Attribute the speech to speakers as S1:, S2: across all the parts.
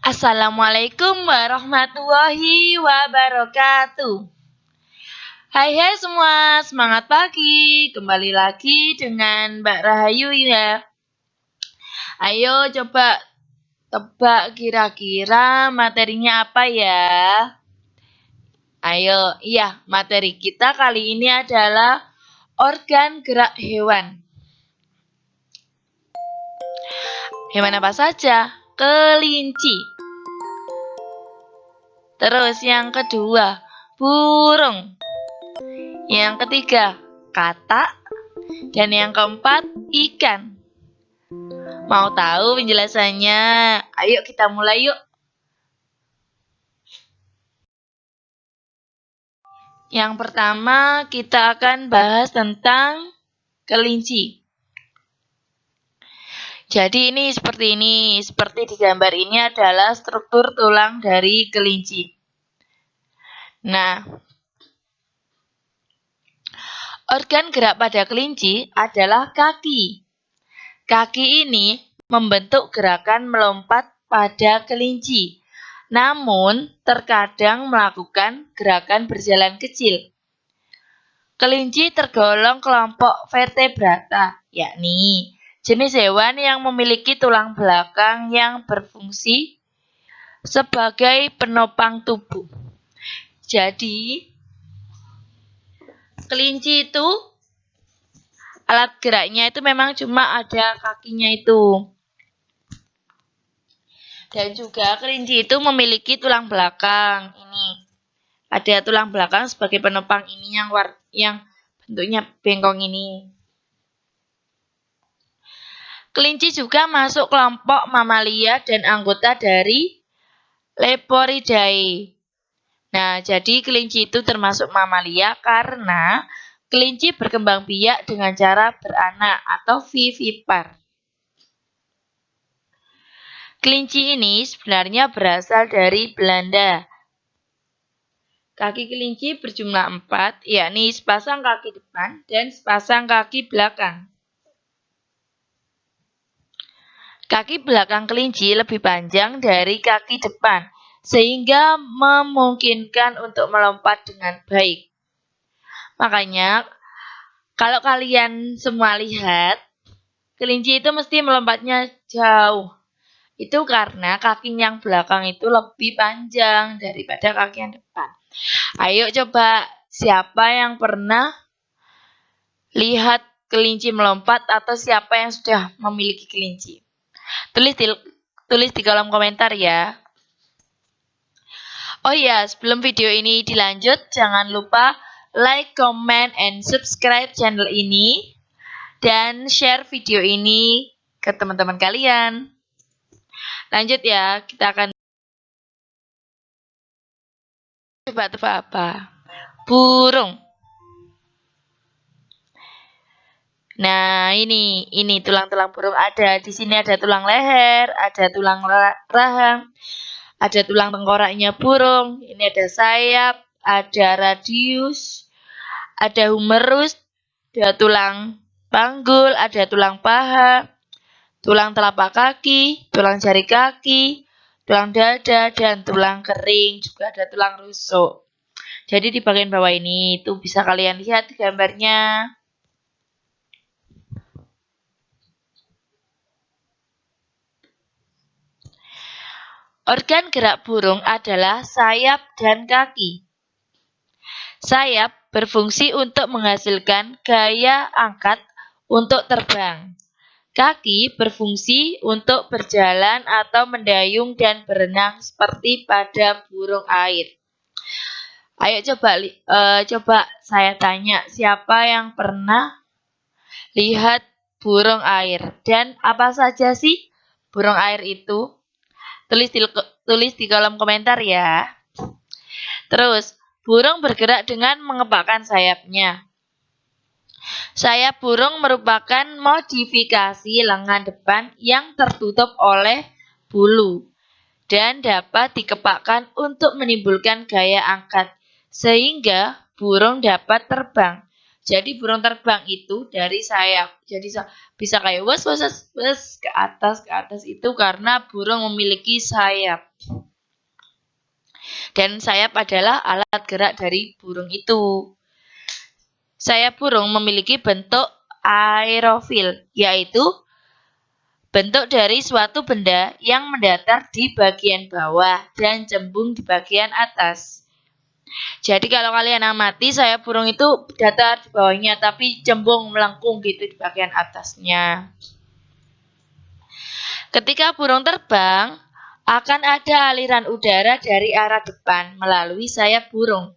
S1: Assalamualaikum warahmatullahi wabarakatuh. Hai hai semua, semangat pagi. Kembali lagi dengan Mbak Rahayu ya. Ayo coba tebak kira-kira materinya apa ya? Ayo, iya, materi kita kali ini adalah organ gerak hewan. Hewan apa saja? Kelinci. Terus yang kedua, burung. Yang ketiga, katak. Dan yang keempat, ikan. Mau tahu penjelasannya? Ayo kita mulai yuk. Yang pertama, kita akan bahas tentang kelinci. Jadi ini seperti ini, seperti di gambar ini adalah struktur tulang dari kelinci. Nah, organ gerak pada kelinci adalah kaki. Kaki ini membentuk gerakan melompat pada kelinci, namun terkadang melakukan gerakan berjalan kecil. Kelinci tergolong kelompok vertebrata, yakni Jenis hewan yang memiliki tulang belakang yang berfungsi sebagai penopang tubuh. Jadi, kelinci itu alat geraknya itu memang cuma ada kakinya itu. Dan juga kelinci itu memiliki tulang belakang. Ini ada tulang belakang sebagai penopang ini yang yang bentuknya bengkong ini. Kelinci juga masuk kelompok mamalia dan anggota dari Leporidae. Nah, jadi kelinci itu termasuk mamalia karena kelinci berkembang biak dengan cara beranak atau vivipar. Kelinci ini sebenarnya berasal dari Belanda. Kaki kelinci berjumlah empat, yakni sepasang kaki depan dan sepasang kaki belakang. Kaki belakang kelinci lebih panjang dari kaki depan, sehingga memungkinkan untuk melompat dengan baik. Makanya, kalau kalian semua lihat, kelinci itu mesti melompatnya jauh. Itu karena kaki yang belakang itu lebih panjang daripada kaki yang depan. Ayo coba, siapa yang pernah lihat kelinci melompat atau siapa yang sudah memiliki kelinci? Tulis di, tulis di kolom komentar ya. Oh iya, sebelum video ini dilanjut, jangan lupa like, comment, and subscribe channel ini. Dan share video ini ke teman-teman kalian. Lanjut ya, kita akan coba tebak apa? Burung. Nah, ini ini tulang-tulang burung ada. Di sini ada tulang leher, ada tulang rahang, ada tulang tengkoraknya burung. Ini ada sayap, ada radius, ada humerus, ada tulang panggul, ada tulang paha, tulang telapak kaki, tulang jari kaki, tulang dada, dan tulang kering. Juga ada tulang rusuk. Jadi di bagian bawah ini itu bisa kalian lihat gambarnya. Organ gerak burung adalah sayap dan kaki. Sayap berfungsi untuk menghasilkan gaya angkat untuk terbang. Kaki berfungsi untuk berjalan atau mendayung dan berenang seperti pada burung air. Ayo coba uh, coba saya tanya siapa yang pernah lihat burung air dan apa saja sih burung air itu? Tulis di, tulis di kolom komentar ya. Terus, burung bergerak dengan mengepakkan sayapnya. Sayap burung merupakan modifikasi lengan depan yang tertutup oleh bulu dan dapat dikepakkan untuk menimbulkan gaya angkat sehingga burung dapat terbang Jadi burung terbang itu dari sayap. Jadi bisa kayak wes wes wes ke atas ke atas itu karena burung memiliki sayap. Dan sayap adalah alat gerak dari burung itu. Sayap burung memiliki bentuk aerofil, yaitu bentuk dari suatu benda yang mendatar di bagian bawah dan cembung di bagian atas. Jadi kalau kalian amati saya burung itu datar di bawahnya tapi cembung melengkung gitu di bagian atasnya. Ketika burung terbang, akan ada aliran udara dari arah depan melalui sayap burung.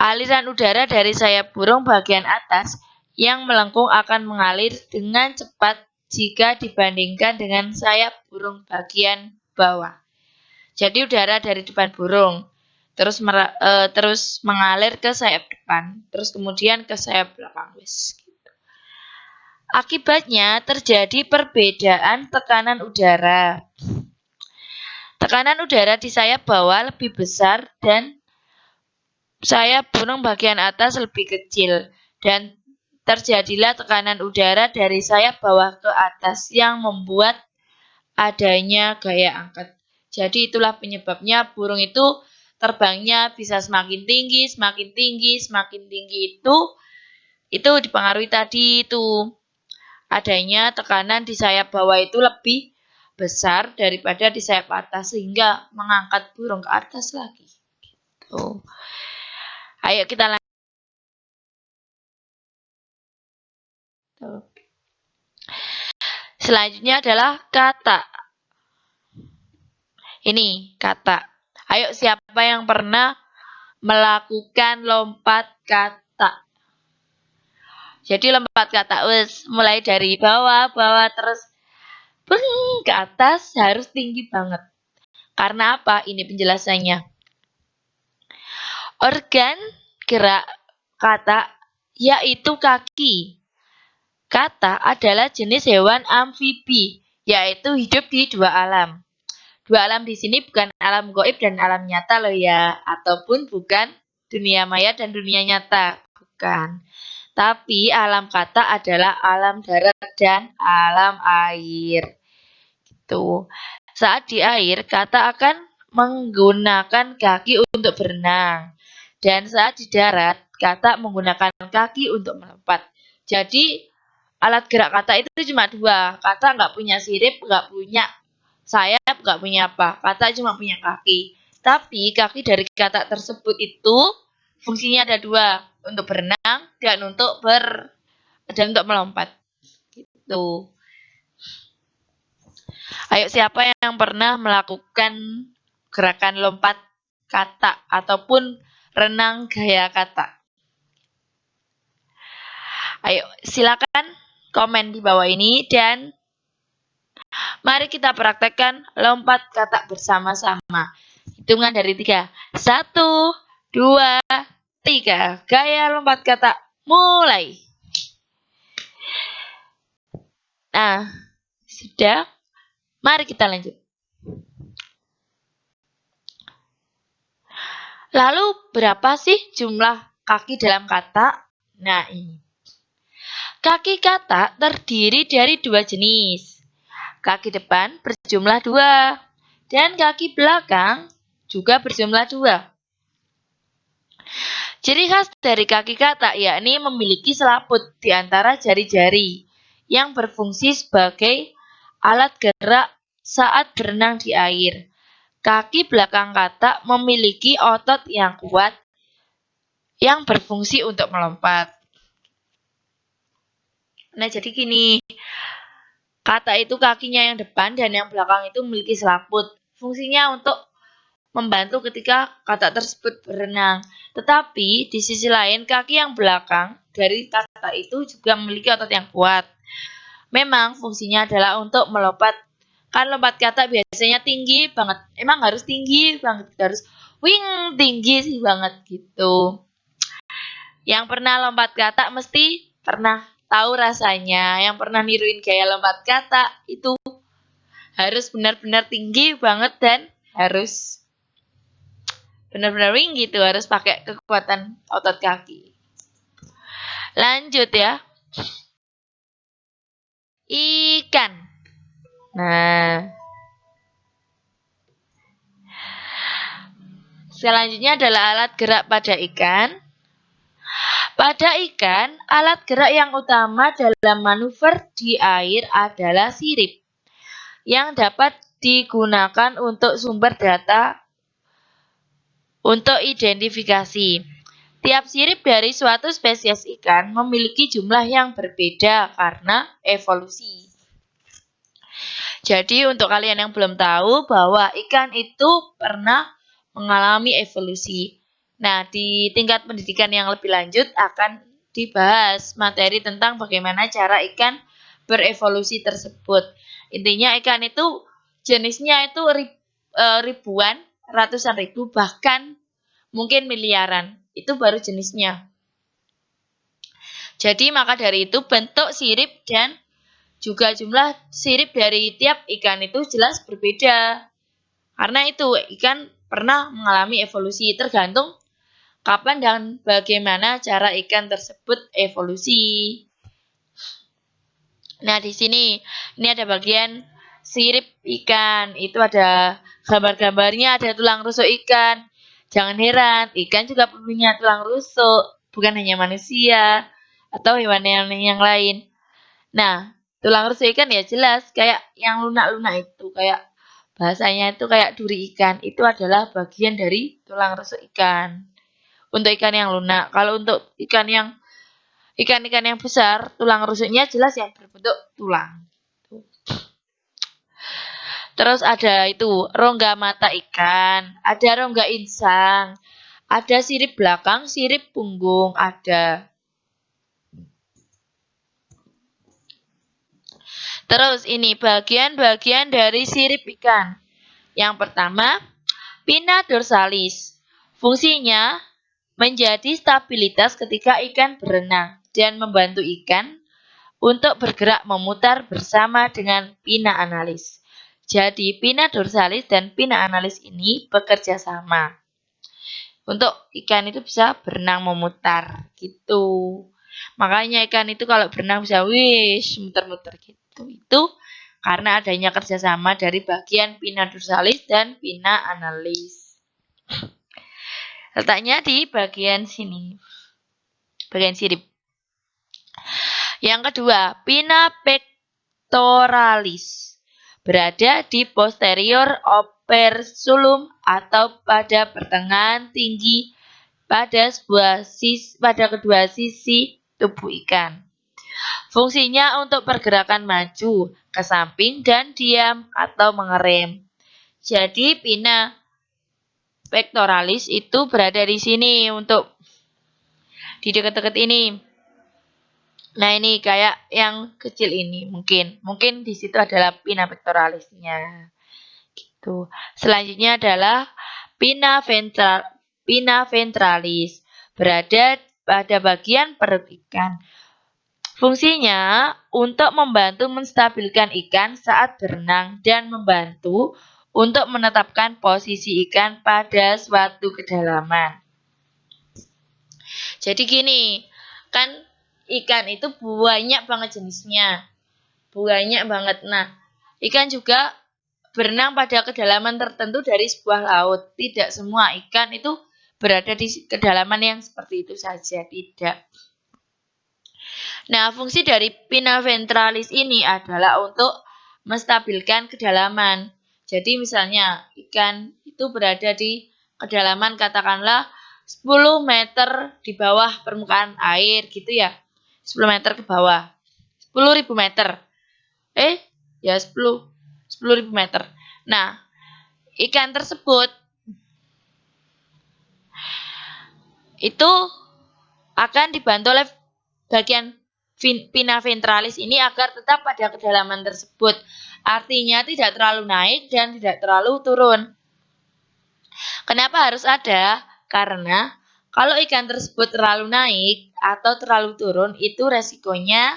S1: Aliran udara dari sayap burung bagian atas yang melengkung akan mengalir dengan cepat jika dibandingkan dengan sayap burung bagian bawah. Jadi udara dari depan burung terus e, terus mengalir ke sayap depan, terus kemudian ke sayap belakang wis. Gitu. Akibatnya terjadi perbedaan tekanan udara. Tekanan udara di sayap bawah lebih besar dan sayap burung bagian atas lebih kecil dan terjadilah tekanan udara dari sayap bawah ke atas yang membuat adanya gaya angkat. Jadi itulah penyebabnya burung itu terbangnya bisa semakin tinggi, semakin tinggi, semakin tinggi itu itu dipengaruhi tadi itu adanya tekanan di sayap bawah itu lebih besar daripada di sayap atas sehingga mengangkat burung ke atas lagi. Gitu. Ayo kita lanjut. Selanjutnya adalah kata. Ini kata. Ayo siapa yang pernah melakukan lompat kata? Jadi lompat kata wes mulai dari bawah, bawah terus beng, ke atas harus tinggi banget. Karena apa? Ini penjelasannya. Organ gerak kata yaitu kaki. Kata adalah jenis hewan amfibi, yaitu hidup di dua alam. Dua alam di sini bukan alam goib dan alam nyata loh ya, ataupun bukan dunia maya dan dunia nyata, bukan. Tapi alam kata adalah alam darat dan alam air. Gitu. Saat di air, kata akan menggunakan kaki untuk berenang. Dan saat di darat, kata menggunakan kaki untuk melompat. Jadi, alat gerak kata itu cuma dua. Kata nggak punya sirip, nggak punya sayap nggak punya apa, kata cuma punya kaki. Tapi kaki dari kata tersebut itu fungsinya ada dua, untuk berenang dan untuk ber dan untuk melompat. Gitu. Ayo siapa yang pernah melakukan gerakan lompat kata ataupun renang gaya kata? Ayo silakan komen di bawah ini dan Mari kita praktekkan lompat kata bersama-sama. Hitungan dari tiga. Satu, dua, tiga. Gaya lompat kata mulai. Nah, sudah. Mari kita lanjut. Lalu berapa sih jumlah kaki dalam kata? Nah ini. Kaki kata terdiri dari dua jenis. Kaki depan berjumlah dua, dan kaki belakang juga berjumlah dua. Ciri khas dari kaki kata yakni memiliki selaput di antara jari-jari yang berfungsi sebagai alat gerak saat berenang di air. Kaki belakang kata memiliki otot yang kuat yang berfungsi untuk melompat. Nah, jadi gini, Kata itu kakinya yang depan dan yang belakang itu memiliki selaput. Fungsinya untuk membantu ketika kata tersebut berenang. Tetapi di sisi lain kaki yang belakang dari kata itu juga memiliki otot yang kuat. Memang fungsinya adalah untuk melompat. Kan lompat kata biasanya tinggi banget. Emang harus tinggi banget. Harus wing tinggi sih banget gitu. Yang pernah lompat kata mesti pernah tahu rasanya, yang pernah niruin gaya lompat kata itu harus benar-benar tinggi banget dan harus benar-benar tinggi gitu, harus pakai kekuatan otot kaki. Lanjut ya. Ikan. Nah. Selanjutnya adalah alat gerak pada ikan. Pada ikan, alat gerak yang utama dalam manuver di air adalah sirip, yang dapat digunakan untuk sumber data untuk identifikasi. Tiap sirip dari suatu spesies ikan memiliki jumlah yang berbeda karena evolusi. Jadi untuk kalian yang belum tahu bahwa ikan itu pernah mengalami evolusi. Nah, di tingkat pendidikan yang lebih lanjut akan dibahas materi tentang bagaimana cara ikan berevolusi tersebut. Intinya ikan itu jenisnya itu e, ribuan, ratusan ribu, bahkan mungkin miliaran. Itu baru jenisnya. Jadi maka dari itu bentuk sirip dan juga jumlah sirip dari tiap ikan itu jelas berbeda. Karena itu ikan pernah mengalami evolusi tergantung kapan dan bagaimana cara ikan tersebut evolusi. Nah, di sini ini ada bagian sirip ikan. Itu ada gambar-gambarnya, ada tulang rusuk ikan. Jangan heran, ikan juga punya tulang rusuk, bukan hanya manusia atau hewan-hewan yang lain. Nah, tulang rusuk ikan ya jelas kayak yang lunak-lunak itu, kayak bahasanya itu kayak duri ikan. Itu adalah bagian dari tulang rusuk ikan untuk ikan yang lunak. Kalau untuk ikan yang ikan-ikan yang besar, tulang rusuknya jelas yang berbentuk tulang. Terus ada itu rongga mata ikan, ada rongga insang, ada sirip belakang, sirip punggung, ada. Terus ini bagian-bagian dari sirip ikan. Yang pertama, pinna dorsalis. Fungsinya menjadi stabilitas ketika ikan berenang dan membantu ikan untuk bergerak memutar bersama dengan pina analis. Jadi pina dorsalis dan pina analis ini bekerja sama. Untuk ikan itu bisa berenang memutar gitu. Makanya ikan itu kalau berenang bisa wish muter-muter gitu. Itu karena adanya kerjasama dari bagian pina dorsalis dan pina analis. Letaknya di bagian sini. Bagian sirip. Yang kedua, pinna pectoralis. Berada di posterior operculum atau pada pertengahan tinggi pada sebuah sisi, pada kedua sisi tubuh ikan. Fungsinya untuk pergerakan maju, ke samping, dan diam atau mengerem. Jadi, pinna pectoralis itu berada di sini untuk di dekat-dekat ini. Nah, ini kayak yang kecil ini mungkin. Mungkin di situ adalah pinna pectoralisnya. Gitu. Selanjutnya adalah pinna ventral pinna ventralis berada pada bagian perut ikan. Fungsinya untuk membantu menstabilkan ikan saat berenang dan membantu untuk menetapkan posisi ikan pada suatu kedalaman. Jadi gini, kan ikan itu banyak banget jenisnya. Banyak banget. Nah, ikan juga berenang pada kedalaman tertentu dari sebuah laut. Tidak semua ikan itu berada di kedalaman yang seperti itu saja, tidak. Nah, fungsi dari pinna ventralis ini adalah untuk menstabilkan kedalaman. Jadi misalnya ikan itu berada di kedalaman katakanlah 10 meter di bawah permukaan air gitu ya. 10 meter ke bawah. 10.000 meter. Eh, ya 10 10.000 meter. Nah, ikan tersebut itu akan dibantu oleh bagian pinna ventralis ini agar tetap pada kedalaman tersebut. Artinya tidak terlalu naik dan tidak terlalu turun. Kenapa harus ada? Karena kalau ikan tersebut terlalu naik atau terlalu turun, itu resikonya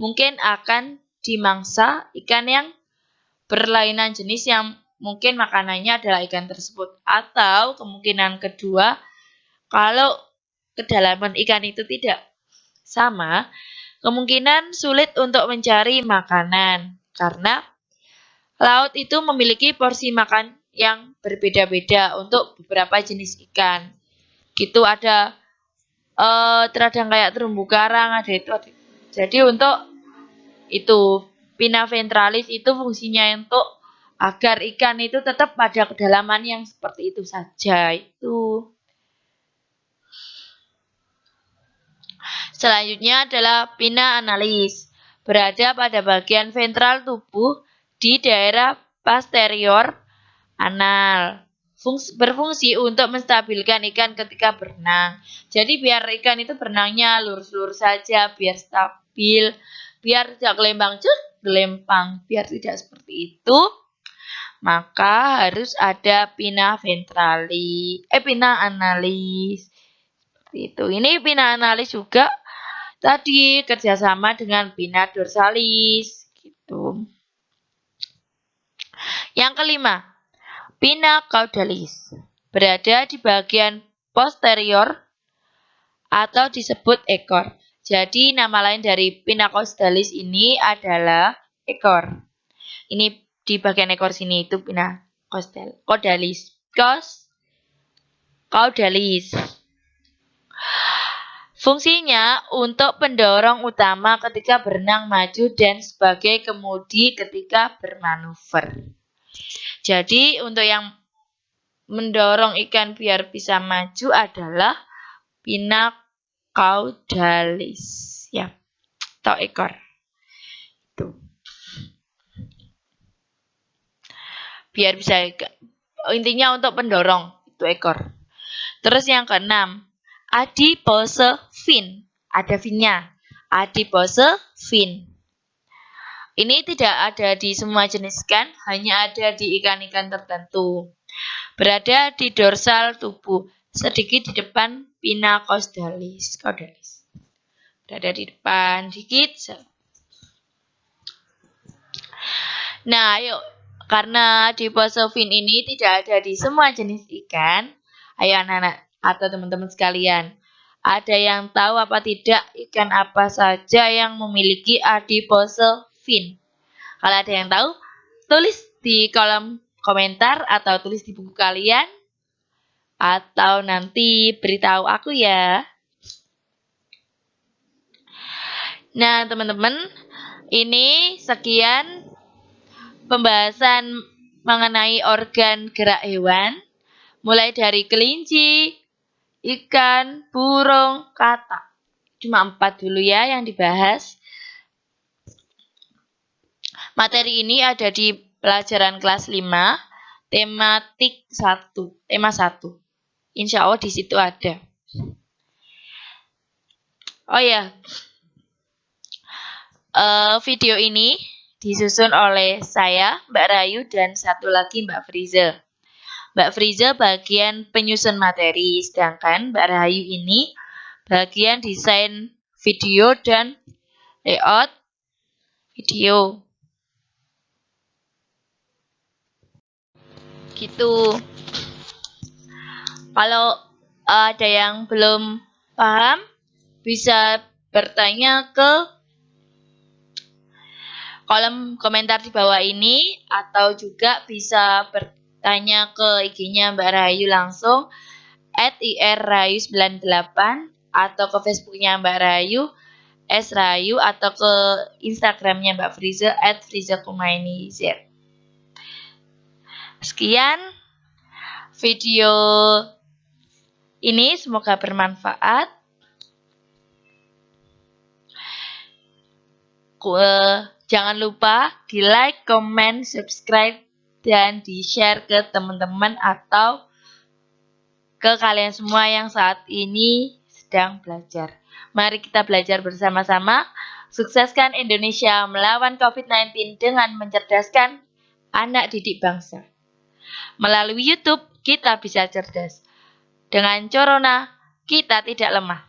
S1: mungkin akan dimangsa ikan yang berlainan jenis yang mungkin makanannya adalah ikan tersebut. Atau kemungkinan kedua, kalau kedalaman ikan itu tidak sama, kemungkinan sulit untuk mencari makanan karena laut itu memiliki porsi makan yang berbeda-beda untuk beberapa jenis ikan. Gitu ada uh, terkadang kayak terumbu karang, ada itu ada. Jadi untuk itu pina ventralis itu fungsinya untuk agar ikan itu tetap pada kedalaman yang seperti itu saja itu. Selanjutnya adalah pina analis. Berada pada bagian ventral tubuh di daerah posterior anal. Fungsi, berfungsi untuk menstabilkan ikan ketika berenang. Jadi biar ikan itu berenangnya lurus-lurus saja, biar stabil, biar tidak gelembang cek, gelempang, biar tidak seperti itu. Maka harus ada pina ventrali, eh pina analis. Itu. Ini pina analis juga tadi kerjasama dengan pina dorsalis gitu. Yang kelima, pina caudalis berada di bagian posterior atau disebut ekor. Jadi nama lain dari pina caudalis ini adalah ekor. Ini di bagian ekor sini itu pina caudalis. Caudalis. Fungsinya untuk pendorong utama ketika berenang maju dan sebagai kemudi ketika bermanuver. Jadi untuk yang mendorong ikan biar bisa maju adalah pina caudalis ya atau ekor. Itu. Biar bisa intinya untuk pendorong itu ekor. Terus yang keenam, adipose fin. Ada finnya. Adipose fin. Ini tidak ada di semua jenis ikan, hanya ada di ikan-ikan tertentu. Berada di dorsal tubuh, sedikit di depan pinna caudalis. caudalis. Berada di depan, sedikit. Nah, yuk. Karena di fin ini tidak ada di semua jenis ikan, ayo anak-anak atau teman-teman sekalian. Ada yang tahu apa tidak ikan apa saja yang memiliki adipose fin? Kalau ada yang tahu, tulis di kolom komentar atau tulis di buku kalian. Atau nanti beritahu aku ya. Nah, teman-teman, ini sekian pembahasan mengenai organ gerak hewan. Mulai dari kelinci, ikan, burung, kata. Cuma empat dulu ya yang dibahas. Materi ini ada di pelajaran kelas 5, tematik 1, tema 1. Insya Allah di situ ada. Oh ya, uh, video ini disusun oleh saya, Mbak Rayu, dan satu lagi Mbak Friza. Mbak Friza bagian penyusun materi, sedangkan Mbak Rahayu ini bagian desain video dan layout video. Gitu. Kalau ada yang belum paham, bisa bertanya ke kolom komentar di bawah ini atau juga bisa ber tanya ke IG-nya Mbak Rahayu langsung at irrayu98 atau ke Facebooknya Mbak Rahayu S Rahayu atau ke Instagramnya Mbak Friza at Friza. Sekian video ini semoga bermanfaat. Jangan lupa di like, comment, subscribe dan di-share ke teman-teman atau ke kalian semua yang saat ini sedang belajar. Mari kita belajar bersama-sama. Sukseskan Indonesia melawan COVID-19 dengan mencerdaskan anak didik bangsa. Melalui YouTube, kita bisa cerdas. Dengan Corona, kita tidak lemah.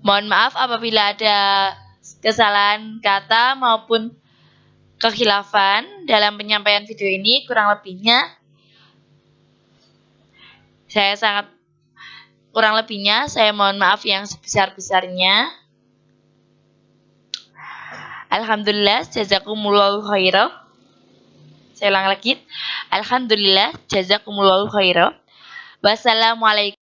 S1: Mohon maaf apabila ada kesalahan kata maupun kekhilafan dalam penyampaian video ini kurang lebihnya Saya sangat kurang lebihnya saya mohon maaf yang sebesar-besarnya. Alhamdulillah jazakumullahu khairan. Saya ulang lagi. Alhamdulillah jazakumullahu khairan. Wassalamualaikum